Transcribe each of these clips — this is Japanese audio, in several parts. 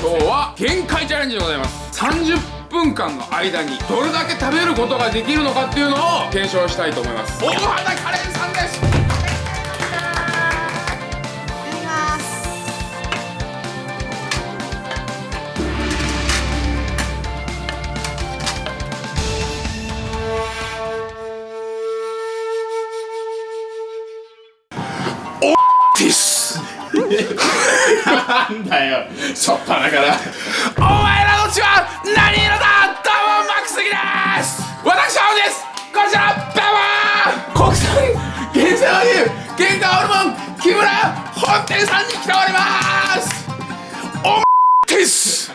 今日は限界チャレンジでございます。30分間の間にどれだけ食べることができるのかっていうのを検証したいと思います。大畑カレンさんです。なんだよ。しょっぱなから。お前らの血は何色だどうもマックスギです。私はです。こちらどうも国産原生和牛原価ホルモン木村本店さんに来ております。おです。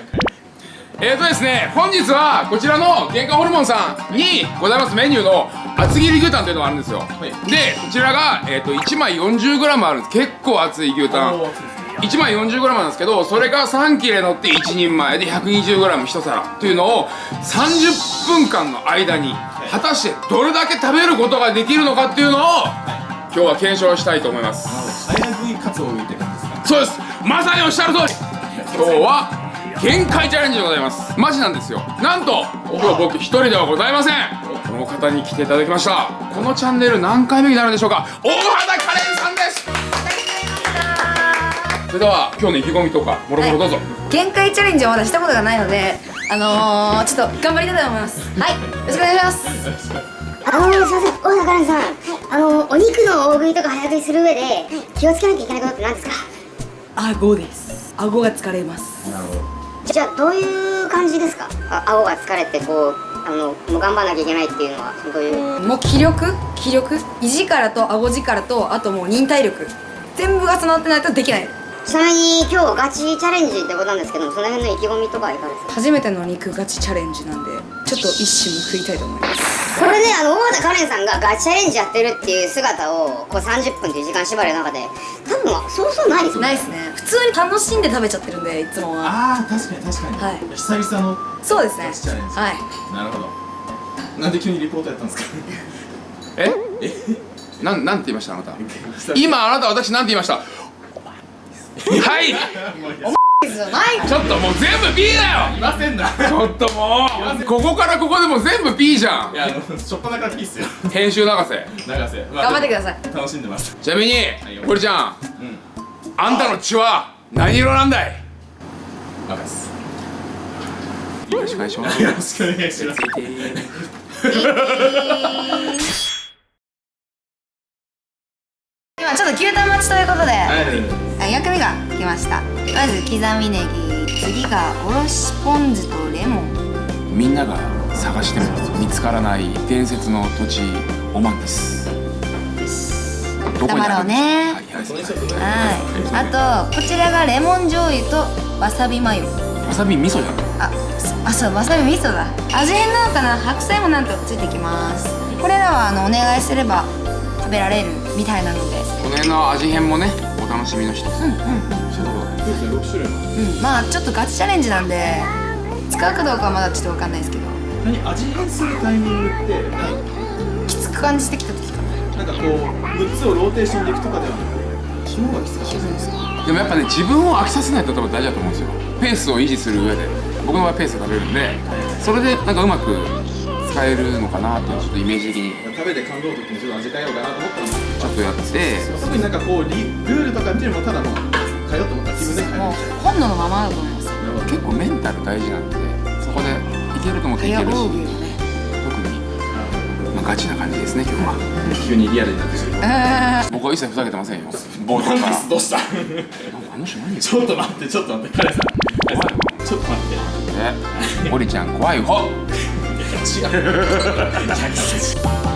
えーとですね本日はこちらの原価ホルモンさんにございますメニューの厚切り牛タンというのがあるんですよ、い。でこちらが、えー、と1枚 40g あるんです。結構厚い牛タン1枚 40g なんですけどそれが3切れ乗って1人前で 120g1 皿。というのを30分間の間に果たしてどれだけ食べることができるのかっていうのを今日は検証したいと思います。早食いカツを浮いてるんです。かそうです。まさにおっしゃる通り。今日は限界チャレンジでございます。マジなんですよ。なんと今日僕一人ではございません。この方に来ていただきました。このチャンネル何回目になるんでしょうか。大畑カレンそれでは今日の意気込みとかもろもろどうぞ、限界チャレンジはまだしたことがないのであのー、ちょっと頑張りたいと思います。はい。よろしくお願いします。あのすいません。大中蘭さん、あのお肉の大食いとか早食いする上で気をつけなきゃいけないことって何ですか？顎です。顎が疲れます。なるほど。じゃあどういう感じですか？あ顎が疲れてこうあのもう頑張らなきゃいけないっていうのはどういう？もう気力？気力？胃力と顎力とあともう忍耐力。全部が備わってないとできないちなみに今日ガチチャレンジってことなんですけどその辺の意気込みとかはいかがですか？初めての肉ガチチャレンジなんでちょっと一矢報いたいと思います。これねあの大和カレンさんがガチチャレンジやってるっていう姿をこう30分っていう時間縛りの中で多分そうそうないですよね。ないですね。普通に楽しんで食べちゃってるんでいつもは。ああ確かに確かに、はい。久々のそうですね。ガチチャレンジ。はい。なるほど。なんで急にリポートやったんですか？え？なんなんて言いましたあなた。今あなた私なんて言いました？はい。じゃない。ちょっともう全部 B だよ。いませんなちょっともうここからここでもう全部 B じゃん。いやあのしょっぱなからいいっすよ。編集長瀬永瀬、まあ頑張ってください。楽しんでます。ちなみに堀ちゃん。うんあんたの血は何色なんだい？赤です。よろしくお願いします。よろしくお願いします。今ちょっと牛タン待ちということで、はいあ薬味が来ました。まず刻みネギ次がおろしポン酢とレモン。みんなが探しても見つからない伝説の土地オマンです。どこにあるんですか？ねはい。はい。あとこちらがレモン醤油とわさびマヨ。わさび味噌じゃん。あそあそうわさび味噌だ。味変なのかな白菜もなんとついてきます。これらはあのお願いすれば食べられるみたいなので。この辺の味変もねお楽しみの一つ。そういうこと6種類もうん。まあちょっとガチチャレンジなんで使うかどうかはまだちょっとわかんないですけど。何味変するタイミングって？きつく感じてきた時かな。なんかこう6つをローテーションでいくとかではなく肝がきつかった。ですかでもやっぱね自分を飽きさせないと多分大事だと思うんですよ。ペースを維持する上で。僕の場合ペースで食べるんでそれでなんかうまく使えるのかなってちょっとイメージ的に。食べて感動の時にちょっと味変えようかなと思ったんですとやってど特になんかこうリルールとかってもただもう変えようと思ったら気分で変えもう本能のままだと思います。結構メンタル大事なんで。そこでいけると思っていけるしね特に、まあ、ガチな感じですね今。日は急にリアルになってくる僕は一切ふざけてませんよ。冒頭から。どうした？あの人何ちょっと待ってちょっと待って彼さん。彼さんちょっと待って。え？堀ちゃん怖い方 違う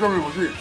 僕も片目欲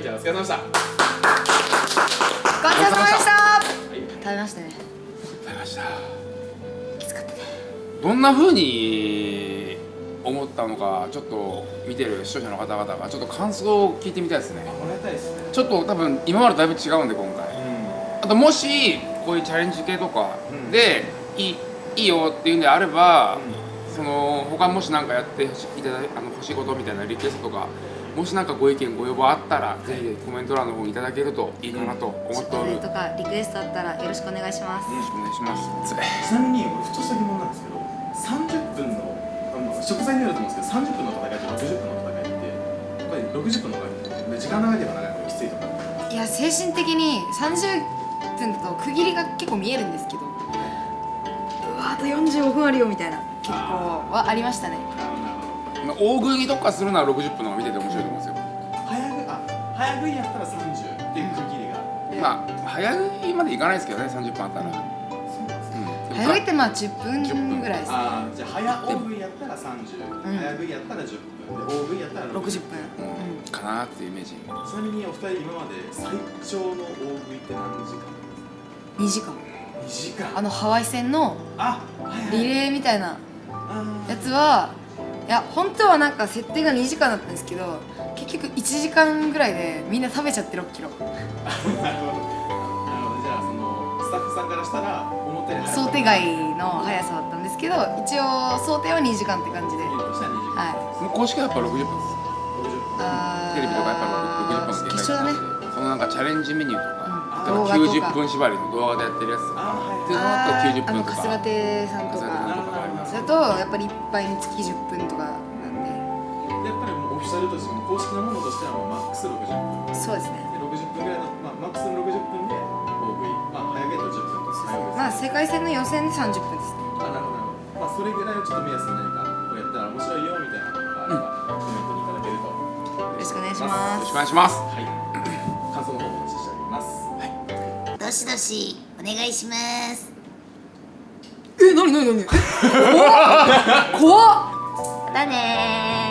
はいじゃあお疲れ様でした。ごちそうさまでした。はい。食べましたね。食べました。きつかったね。どんな風に思ったのかちょっと見てる視聴者の方々がちょっと感想を聞いてみたいですね。もらいたいですね。ちょっと多分今までだいぶ違うんで今回。あともしこういうチャレンジ系とかうん。でいいいいよっていうんであれば、その他もし何かやってほしいただいあの欲しいことみたいなリクエストとかもし何かご意見ご要望あったら、ぜひぜひコメント欄の方にいただけるといいかなと思っておる、よとかリクエストあったらよろしくお願いします。ろしくお願いします。ちなみに俺ふとした疑問なんですけど30分のあの食材によると思うんですけど30分の戦いと60分の戦いってやっぱり60分の方が時間長ければ長いほどきついとかいや精神的に30分だと区切りが結構見えるんですけど。うわあと45分あるよみたいな結構はありましたね。まあ大食いに特化するなら60分の早食いやったら30っていう区切りが。でまあ早食いまでいかないですけどね30分あったら、そうなんですね。うん、早いってまあ10分ぐらいですあーじゃあ早大食いやったら30、うん。早食いやったら10分。で大食いやったら60 60分。うん。かなっていうイメージ。ちなみにお二人今まで最長の大食いって何時間？2時間。2 2時間。あのハワイ線のリレーみたいなあやつはいや本当はなんか設定が2時間だったんですけど結局1時間ぐらいでみんな食べちゃって6キロ。ーなるほど。じゃあそのスタッフさんからしたら思ったより想定外の速さだったんですけど一応想定は2時間って感じで。見るとしたら2時間。はその公式はやっぱ60分です60分あーテレビとかやっぱ60分の決勝だね。そのなんかチャレンジメニューとか、うん。例えば動画とか。90分縛りの動画でやってるやつとか。はいでその後90あーあの分とか。春日亭さんと春日亭さんかとかあります。それとやっぱり一杯につき10分とかシャルとしても公式なものとしてはもうマックス60分そうですね。で60分ぐらいの、まあ、マックスの60分で大食いまあ早ゲット10分と早まあ世界戦の予選で30分ですね。あなるほどなるほど。まあそれぐらいをちょっと目安に何かこれやったら面白いよみたいなのがあれば、コメントにいただけると。よろしくお願いしよます。ろしくお願いします。はい。感想の方をお待ちしております。どしどしお願いします。え、なになになに？え 怖っ。怖っ。だねー